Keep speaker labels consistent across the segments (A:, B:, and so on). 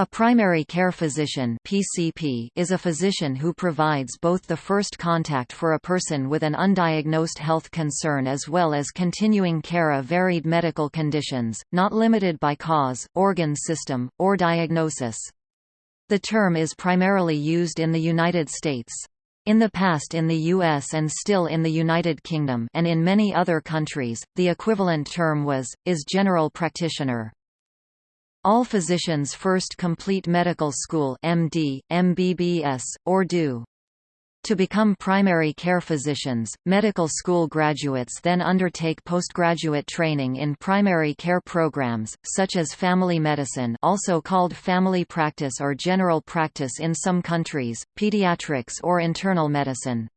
A: A primary care physician (PCP) is a physician who provides both the first contact for a person with an undiagnosed health concern as well as continuing care of varied medical conditions, not limited by cause, organ system, or diagnosis. The term is primarily used in the United States. In the past in the US and still in the United Kingdom and in many other countries, the equivalent term was, is general practitioner. All physicians first complete medical school MD, MBBS, or DO. To become primary care physicians, medical school graduates then undertake postgraduate training in primary care programs, such as family medicine also called family practice or general practice in some countries, pediatrics or internal medicine.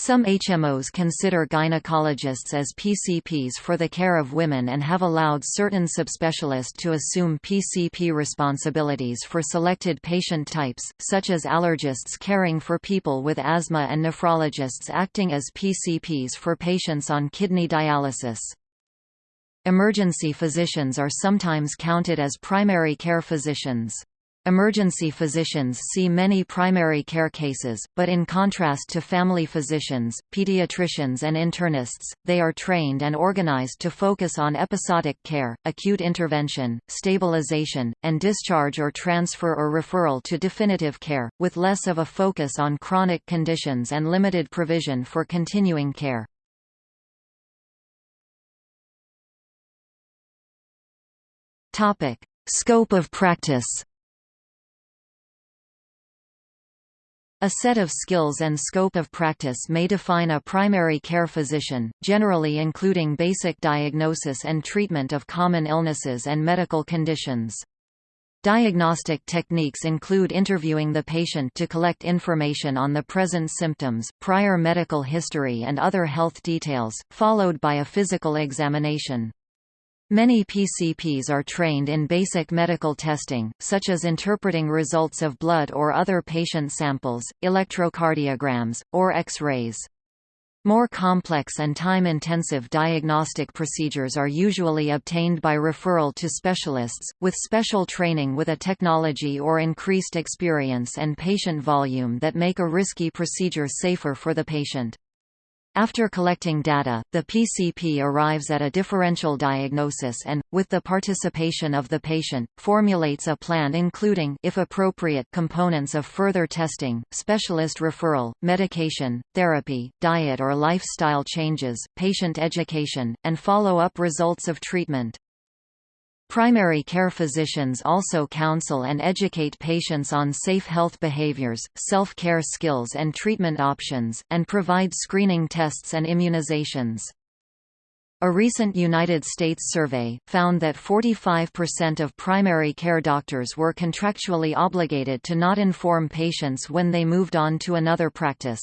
A: Some HMOs consider gynecologists as PCPs for the care of women and have allowed certain subspecialists to assume PCP responsibilities for selected patient types, such as allergists caring for people with asthma and nephrologists acting as PCPs for patients on kidney dialysis. Emergency physicians are sometimes counted as primary care physicians. Emergency physicians see many primary care cases, but in contrast to family physicians, pediatricians and internists, they are trained and organized to focus on episodic care, acute intervention, stabilization, and discharge or transfer or referral to definitive care, with less of a focus on chronic conditions and limited provision for continuing care. Scope of practice A set of skills and scope of practice may define a primary care physician, generally including basic diagnosis and treatment of common illnesses and medical conditions. Diagnostic techniques include interviewing the patient to collect information on the present symptoms, prior medical history and other health details, followed by a physical examination. Many PCPs are trained in basic medical testing, such as interpreting results of blood or other patient samples, electrocardiograms, or X-rays. More complex and time-intensive diagnostic procedures are usually obtained by referral to specialists, with special training with a technology or increased experience and patient volume that make a risky procedure safer for the patient. After collecting data, the PCP arrives at a differential diagnosis and, with the participation of the patient, formulates a plan including if appropriate components of further testing, specialist referral, medication, therapy, diet or lifestyle changes, patient education, and follow-up results of treatment. Primary care physicians also counsel and educate patients on safe health behaviors, self-care skills and treatment options, and provide screening tests and immunizations. A recent United States survey, found that 45% of primary care doctors were contractually obligated to not inform patients when they moved on to another practice.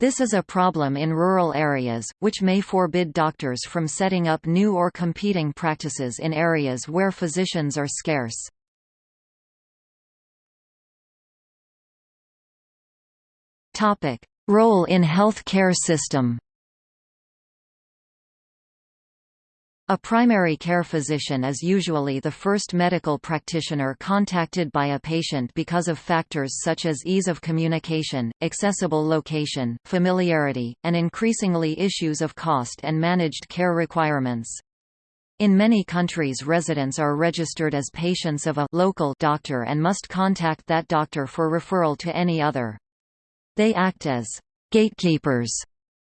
A: This is a problem in rural areas, which may forbid doctors from setting up new or competing practices in areas where physicians are scarce. Role in health care system A primary care physician is usually the first medical practitioner contacted by a patient because of factors such as ease of communication, accessible location, familiarity, and increasingly issues of cost and managed care requirements. In many countries residents are registered as patients of a local doctor and must contact that doctor for referral to any other. They act as gatekeepers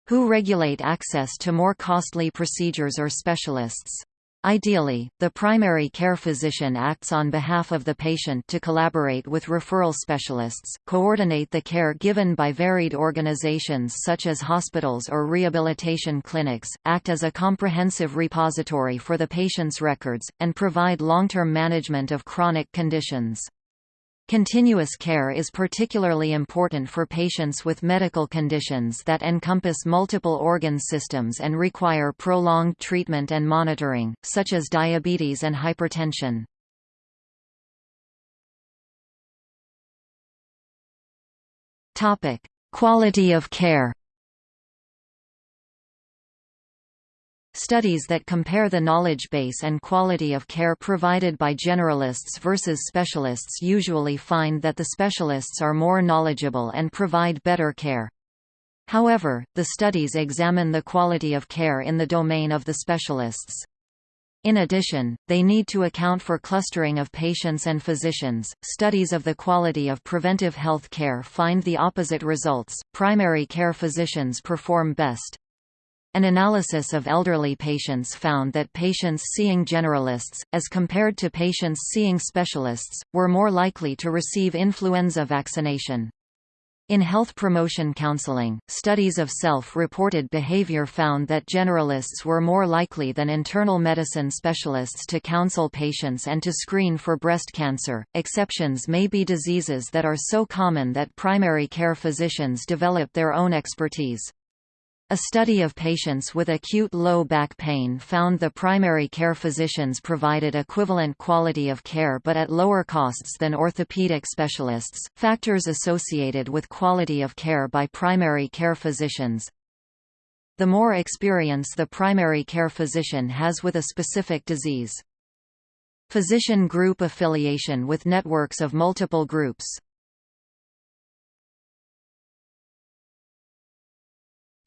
A: who regulate access to more costly procedures or specialists. Ideally, the primary care physician acts on behalf of the patient to collaborate with referral specialists, coordinate the care given by varied organizations such as hospitals or rehabilitation clinics, act as a comprehensive repository for the patient's records, and provide long-term management of chronic conditions. Continuous care is particularly important for patients with medical conditions that encompass multiple organ systems and require prolonged treatment and monitoring, such as diabetes and hypertension. Quality of care. Studies that compare the knowledge base and quality of care provided by generalists versus specialists usually find that the specialists are more knowledgeable and provide better care. However, the studies examine the quality of care in the domain of the specialists. In addition, they need to account for clustering of patients and physicians. Studies of the quality of preventive health care find the opposite results. Primary care physicians perform best. An analysis of elderly patients found that patients seeing generalists, as compared to patients seeing specialists, were more likely to receive influenza vaccination. In health promotion counseling, studies of self-reported behavior found that generalists were more likely than internal medicine specialists to counsel patients and to screen for breast cancer. Exceptions may be diseases that are so common that primary care physicians develop their own expertise. A study of patients with acute low back pain found the primary care physicians provided equivalent quality of care but at lower costs than orthopedic specialists. Factors associated with quality of care by primary care physicians The more experience the primary care physician has with a specific disease. Physician group affiliation with networks of multiple groups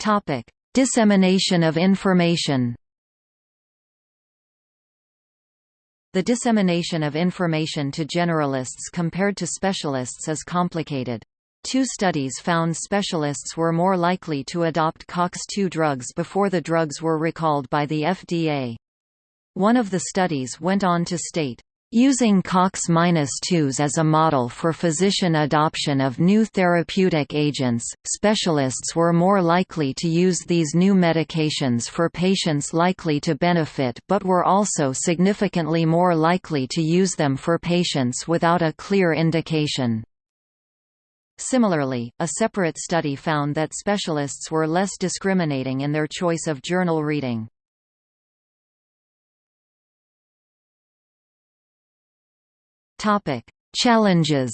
A: Topic: Dissemination of information. The dissemination of information to generalists compared to specialists is complicated. Two studies found specialists were more likely to adopt COX-2 drugs before the drugs were recalled by the FDA. One of the studies went on to state, Using COX-2s as a model for physician adoption of new therapeutic agents, specialists were more likely to use these new medications for patients likely to benefit but were also significantly more likely to use them for patients without a clear indication. Similarly, a separate study found that specialists were less discriminating in their choice of journal reading. Topic: Challenges.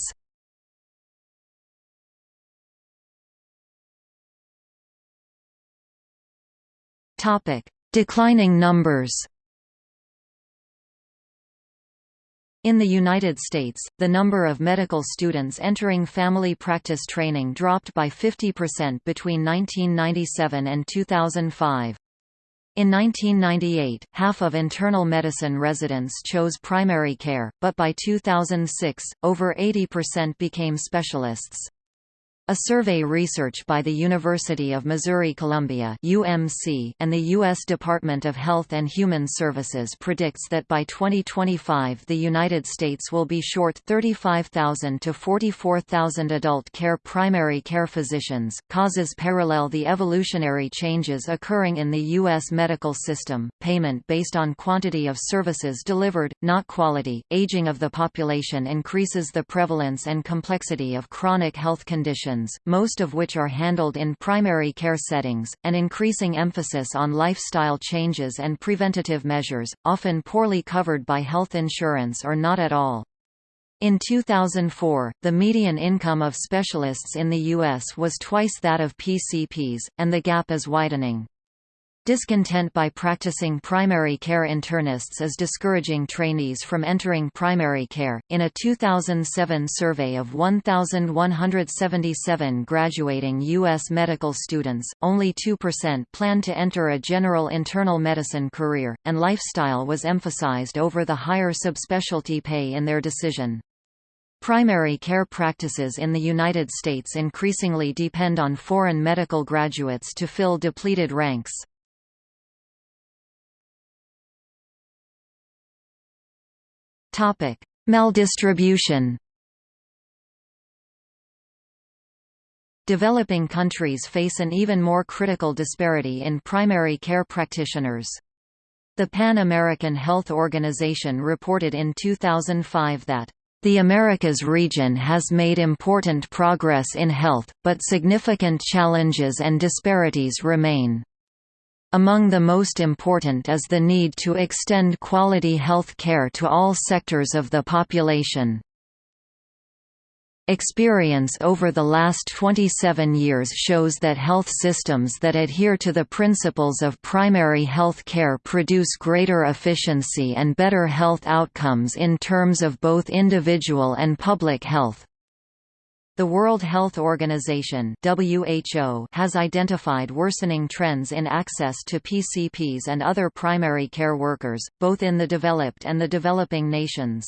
A: Topic: Declining numbers. In the United States, the number of medical students entering family practice training dropped by 50% between 1997 and 2005. In 1998, half of internal medicine residents chose primary care, but by 2006, over 80% became specialists. A survey research by the University of Missouri-Columbia (UMC) and the U.S. Department of Health and Human Services predicts that by 2025 the United States will be short 35,000 to 44,000 adult care primary care physicians. Causes parallel the evolutionary changes occurring in the U.S. medical system, payment based on quantity of services delivered, not quality. Aging of the population increases the prevalence and complexity of chronic health conditions conditions, most of which are handled in primary care settings, and increasing emphasis on lifestyle changes and preventative measures, often poorly covered by health insurance or not at all. In 2004, the median income of specialists in the U.S. was twice that of PCPs, and the gap is widening. Discontent by practicing primary care internists is discouraging trainees from entering primary care. In a 2007 survey of 1,177 graduating U.S. medical students, only 2% planned to enter a general internal medicine career, and lifestyle was emphasized over the higher subspecialty pay in their decision. Primary care practices in the United States increasingly depend on foreign medical graduates to fill depleted ranks. Topic: Maldistribution. Developing countries face an even more critical disparity in primary care practitioners. The Pan American Health Organization reported in 2005 that the Americas region has made important progress in health, but significant challenges and disparities remain. Among the most important is the need to extend quality health care to all sectors of the population. Experience over the last 27 years shows that health systems that adhere to the principles of primary health care produce greater efficiency and better health outcomes in terms of both individual and public health. The World Health Organization (WHO) has identified worsening trends in access to PCPs and other primary care workers, both in the developed and the developing nations.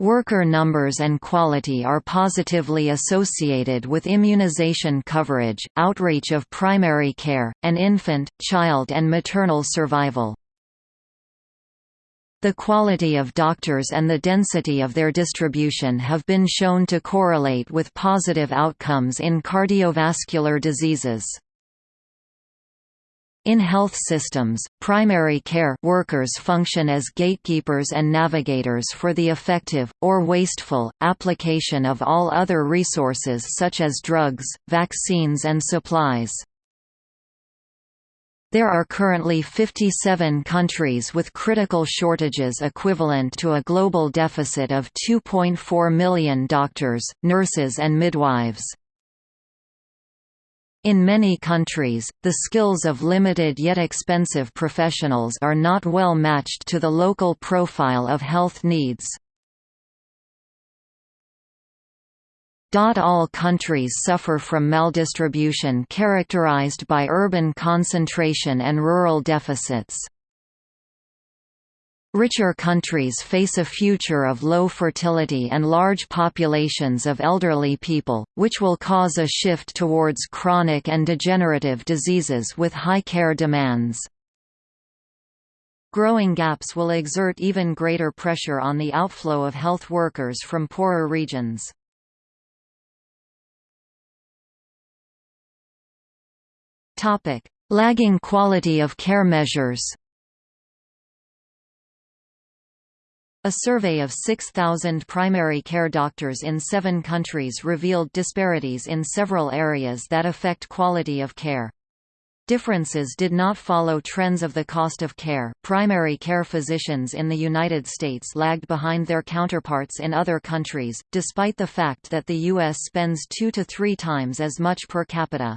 A: Worker numbers and quality are positively associated with immunization coverage, outreach of primary care, and infant, child and maternal survival. The quality of doctors and the density of their distribution have been shown to correlate with positive outcomes in cardiovascular diseases. In health systems, primary care workers function as gatekeepers and navigators for the effective, or wasteful, application of all other resources such as drugs, vaccines and supplies. There are currently 57 countries with critical shortages equivalent to a global deficit of 2.4 million doctors, nurses and midwives. In many countries, the skills of limited yet expensive professionals are not well matched to the local profile of health needs. All countries suffer from maldistribution characterized by urban concentration and rural deficits. Richer countries face a future of low fertility and large populations of elderly people, which will cause a shift towards chronic and degenerative diseases with high care demands. Growing gaps will exert even greater pressure on the outflow of health workers from poorer regions. Lagging quality of care measures A survey of 6,000 primary care doctors in seven countries revealed disparities in several areas that affect quality of care. Differences did not follow trends of the cost of care. Primary care physicians in the United States lagged behind their counterparts in other countries, despite the fact that the U.S. spends two to three times as much per capita.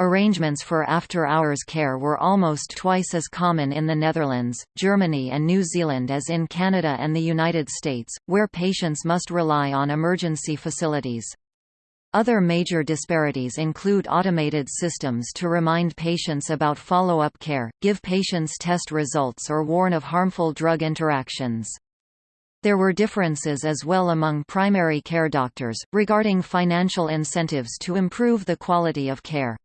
A: Arrangements for after-hours care were almost twice as common in the Netherlands, Germany and New Zealand as in Canada and the United States, where patients must rely on emergency facilities. Other major disparities include automated systems to remind patients about follow-up care, give patients test results or warn of harmful drug interactions. There were differences as well among primary care doctors, regarding financial incentives to improve the quality of care.